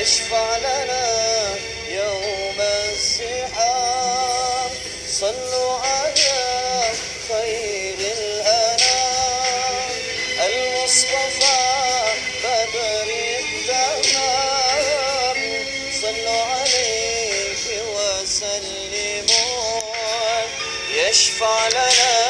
يشفع لنا يوم الزحام صلوا على خير الأنام. المصطفى بدر التمام صلوا عليه وسلموا. يشفع لنا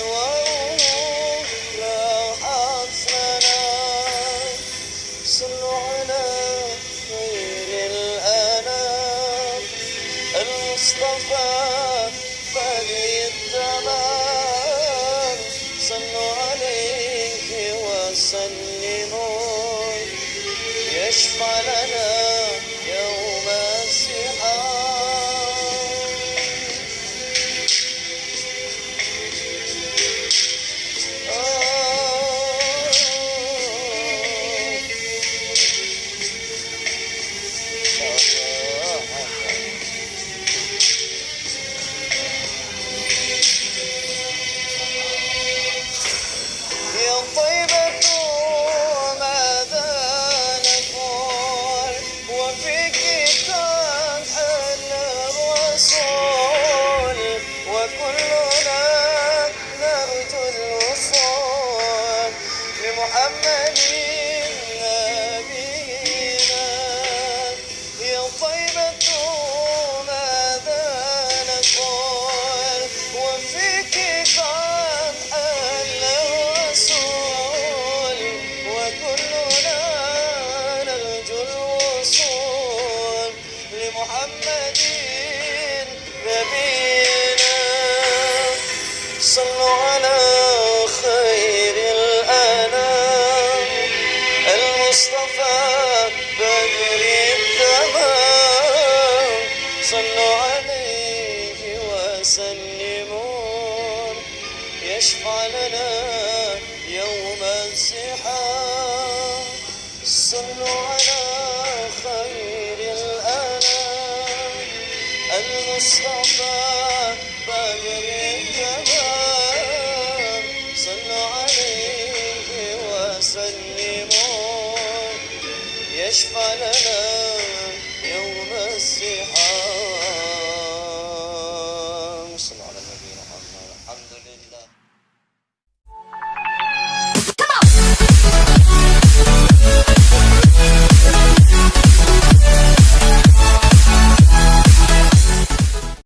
أنواره راحت لنا صلوا على خير الأنام. المصطفى بني يشفع لنا يوم الزحام صلوا على خير الأنام. المصطفى بدر التمام صلوا عليه وسلموا يشفع لنا